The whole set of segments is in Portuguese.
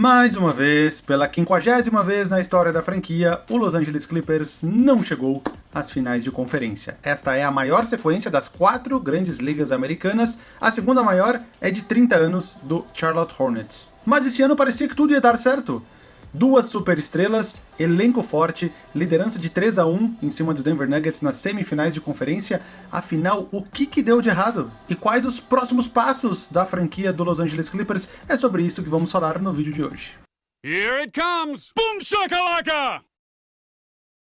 Mais uma vez, pela quinquagésima vez na história da franquia, o Los Angeles Clippers não chegou às finais de conferência. Esta é a maior sequência das quatro grandes ligas americanas, a segunda maior é de 30 anos do Charlotte Hornets. Mas esse ano parecia que tudo ia dar certo. Duas superestrelas, elenco forte, liderança de 3 a 1 em cima dos Denver Nuggets nas semifinais de conferência. Afinal, o que, que deu de errado? E quais os próximos passos da franquia do Los Angeles Clippers? É sobre isso que vamos falar no vídeo de hoje. Here it comes! Boom shakalaka!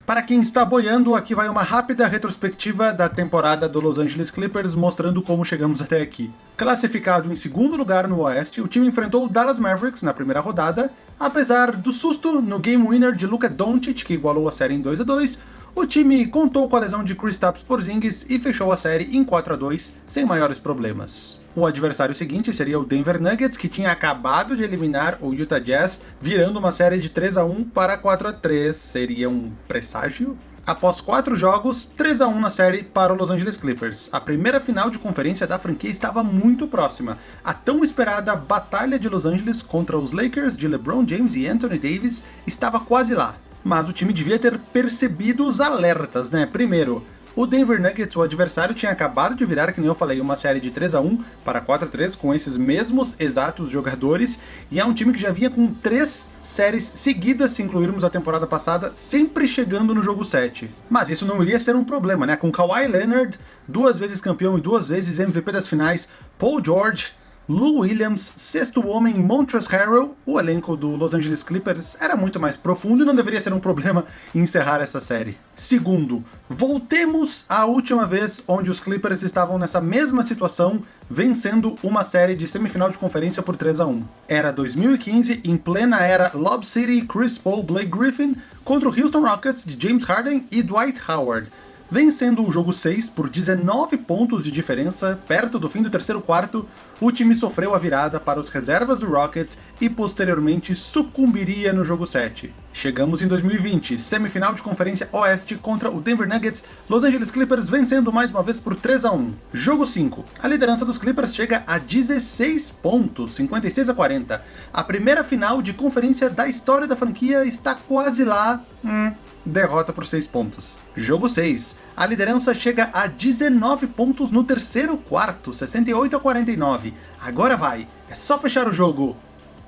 Para quem está boiando, aqui vai uma rápida retrospectiva da temporada do Los Angeles Clippers, mostrando como chegamos até aqui. Classificado em segundo lugar no Oeste, o time enfrentou o Dallas Mavericks na primeira rodada, apesar do susto no game winner de Luka Doncic, que igualou a série em 2 a 2 o time contou com a lesão de Kristaps Porzingis e fechou a série em 4 a 2 sem maiores problemas. O adversário seguinte seria o Denver Nuggets, que tinha acabado de eliminar o Utah Jazz, virando uma série de 3 a 1 para 4 a 3 Seria um presságio? Após quatro jogos, 3 a 1 na série para o Los Angeles Clippers. A primeira final de conferência da franquia estava muito próxima. A tão esperada Batalha de Los Angeles contra os Lakers de LeBron James e Anthony Davis estava quase lá mas o time devia ter percebido os alertas, né? Primeiro, o Denver Nuggets, o adversário, tinha acabado de virar, que nem eu falei, uma série de 3 a 1 para 4 a 3 com esses mesmos exatos jogadores, e é um time que já vinha com três séries seguidas, se incluirmos a temporada passada, sempre chegando no jogo 7. Mas isso não iria ser um problema, né? Com Kawhi Leonard, duas vezes campeão e duas vezes MVP das finais, Paul George, Lou Williams, sexto homem, Montrezl Harrell, o elenco do Los Angeles Clippers era muito mais profundo e não deveria ser um problema encerrar essa série. Segundo, voltemos à última vez onde os Clippers estavam nessa mesma situação, vencendo uma série de semifinal de conferência por 3 a 1. Era 2015, em plena era Lob City, Chris Paul, Blake Griffin, contra o Houston Rockets de James Harden e Dwight Howard vencendo o jogo 6 por 19 pontos de diferença perto do fim do terceiro quarto, o time sofreu a virada para os reservas do Rockets e posteriormente sucumbiria no jogo 7. Chegamos em 2020, semifinal de conferência oeste contra o Denver Nuggets, Los Angeles Clippers vencendo mais uma vez por 3 a 1. Jogo 5, a liderança dos Clippers chega a 16 pontos, 56 a 40. A primeira final de conferência da história da franquia está quase lá, hum, derrota por 6 pontos. Jogo 6. A liderança chega a 19 pontos no terceiro quarto, 68 a 49. Agora vai, é só fechar o jogo.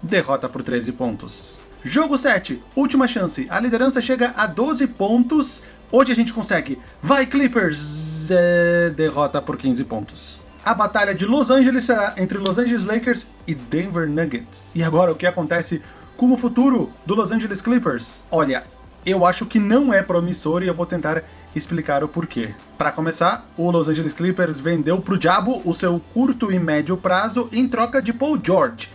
Derrota por 13 pontos. Jogo 7. Última chance. A liderança chega a 12 pontos. Hoje a gente consegue. Vai Clippers! É... Derrota por 15 pontos. A batalha de Los Angeles será entre Los Angeles Lakers e Denver Nuggets. E agora o que acontece com o futuro do Los Angeles Clippers? Olha, eu acho que não é promissor e eu vou tentar explicar o porquê. Para começar, o Los Angeles Clippers vendeu pro diabo o seu curto e médio prazo em troca de Paul George.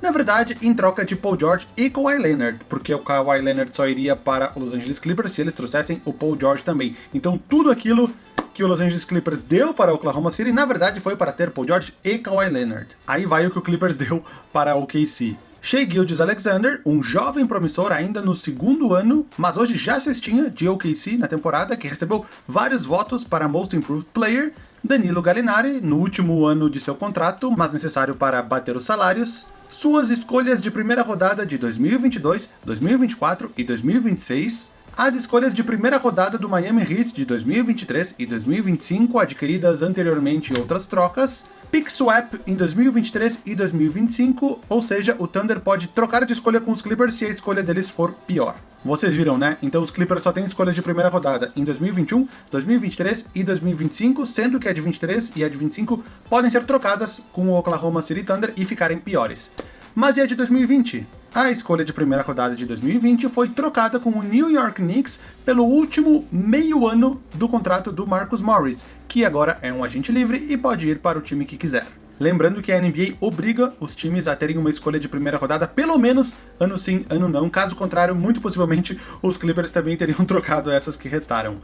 Na verdade, em troca de Paul George e Kawhi Leonard, porque o Kawhi Leonard só iria para o Los Angeles Clippers se eles trouxessem o Paul George também. Então tudo aquilo que o Los Angeles Clippers deu para o Oklahoma City, na verdade foi para ter Paul George e Kawhi Leonard. Aí vai o que o Clippers deu para o OKC. Shea Gildes Alexander, um jovem promissor ainda no segundo ano, mas hoje já cestinha de OKC na temporada, que recebeu vários votos para Most Improved Player, Danilo Gallinari, no último ano de seu contrato, mas necessário para bater os salários, suas escolhas de primeira rodada de 2022, 2024 e 2026, as escolhas de primeira rodada do Miami Heat de 2023 e 2025, adquiridas anteriormente em outras trocas, Pick Swap em 2023 e 2025, ou seja, o Thunder pode trocar de escolha com os Clippers se a escolha deles for pior. Vocês viram, né? Então os Clippers só têm escolhas de primeira rodada em 2021, 2023 e 2025, sendo que a de 23 e a de 25 podem ser trocadas com o Oklahoma City Thunder e ficarem piores. Mas e a de 2020? A escolha de primeira rodada de 2020 foi trocada com o New York Knicks pelo último meio ano do contrato do Marcus Morris, que agora é um agente livre e pode ir para o time que quiser. Lembrando que a NBA obriga os times a terem uma escolha de primeira rodada, pelo menos ano sim, ano não. Caso contrário, muito possivelmente os Clippers também teriam trocado essas que restaram.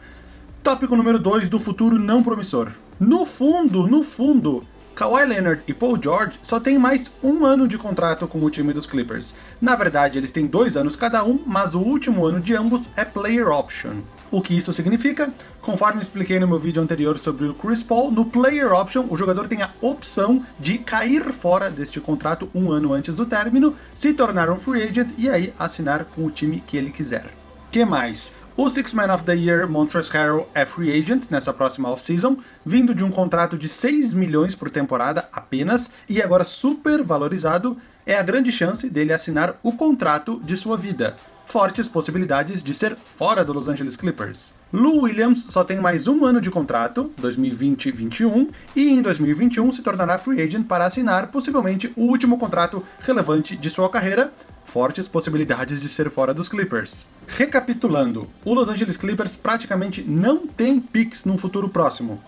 Tópico número 2 do futuro não promissor. No fundo, no fundo, Kawhi Leonard e Paul George só têm mais um ano de contrato com o time dos Clippers. Na verdade, eles têm dois anos cada um, mas o último ano de ambos é player option. O que isso significa? Conforme expliquei no meu vídeo anterior sobre o Chris Paul, no Player Option o jogador tem a opção de cair fora deste contrato um ano antes do término, se tornar um free agent e aí assinar com o time que ele quiser. Que mais? O Six Man of the Year Montrezl Harrell é free agent nessa próxima off-season, vindo de um contrato de 6 milhões por temporada apenas, e agora super valorizado, é a grande chance dele assinar o contrato de sua vida fortes possibilidades de ser fora do Los Angeles Clippers. Lou Williams só tem mais um ano de contrato, 2020-21, e em 2021 se tornará free agent para assinar possivelmente o último contrato relevante de sua carreira, fortes possibilidades de ser fora dos Clippers. Recapitulando, o Los Angeles Clippers praticamente não tem picks num futuro próximo.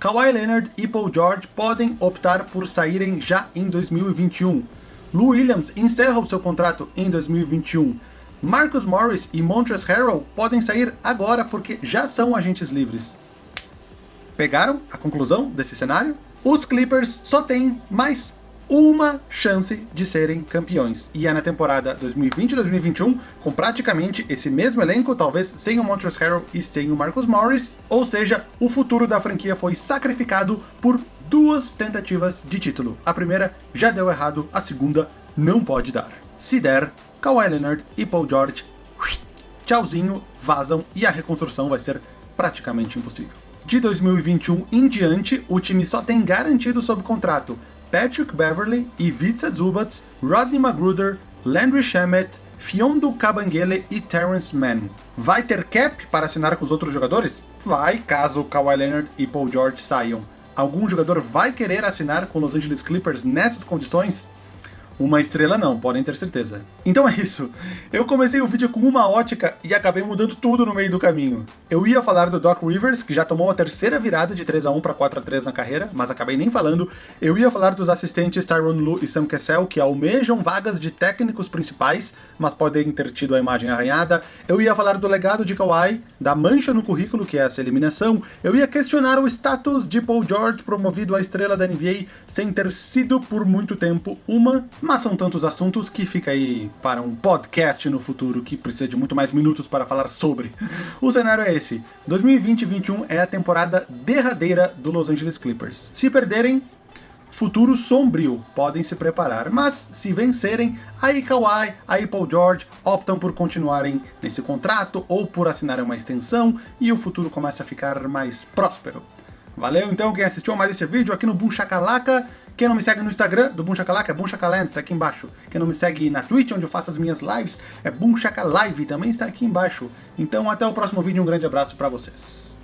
Kawhi Leonard e Paul George podem optar por saírem já em 2021. Lou Williams encerra o seu contrato em 2021, Marcus Morris e Montrezl Harrell podem sair agora porque já são agentes livres. Pegaram a conclusão desse cenário? Os Clippers só têm mais uma chance de serem campeões. E é na temporada 2020-2021, com praticamente esse mesmo elenco, talvez sem o Montrezl Harrell e sem o Marcus Morris, ou seja, o futuro da franquia foi sacrificado por duas tentativas de título. A primeira já deu errado, a segunda não pode dar. Se der, Kawhi Leonard e Paul George, tchauzinho, vazam e a reconstrução vai ser praticamente impossível. De 2021 em diante, o time só tem garantido sob contrato Patrick Beverly, Ivica Zubats, Rodney Magruder, Landry Shamet, Fiondo Kabangele e Terrence Mann. Vai ter cap para assinar com os outros jogadores? Vai, caso Kawhi Leonard e Paul George saiam. Algum jogador vai querer assinar com Los Angeles Clippers nessas condições? Uma estrela não, podem ter certeza. Então é isso. Eu comecei o vídeo com uma ótica e acabei mudando tudo no meio do caminho. Eu ia falar do Doc Rivers, que já tomou a terceira virada de 3 a 1 para 4 a 3 na carreira, mas acabei nem falando. Eu ia falar dos assistentes Tyron Lu e Sam Cassell, que almejam vagas de técnicos principais, mas podem ter tido a imagem arranhada. Eu ia falar do legado de Kawhi, da mancha no currículo, que é essa eliminação. Eu ia questionar o status de Paul George promovido à estrela da NBA sem ter sido por muito tempo uma mas são tantos assuntos que fica aí para um podcast no futuro que precisa de muito mais minutos para falar sobre. O cenário é esse: 2020-21 é a temporada derradeira do Los Angeles Clippers. Se perderem, futuro sombrio, podem se preparar. Mas se vencerem, aí Kawhi, aí Paul George optam por continuarem nesse contrato ou por assinarem uma extensão e o futuro começa a ficar mais próspero. Valeu então quem assistiu a mais esse vídeo aqui no Boom Shakalaka. Quem não me segue no Instagram do Boom Shakalaka é Boom Shakaland, tá aqui embaixo. Quem não me segue na Twitch, onde eu faço as minhas lives, é Boom Live, também está aqui embaixo. Então até o próximo vídeo, um grande abraço para vocês.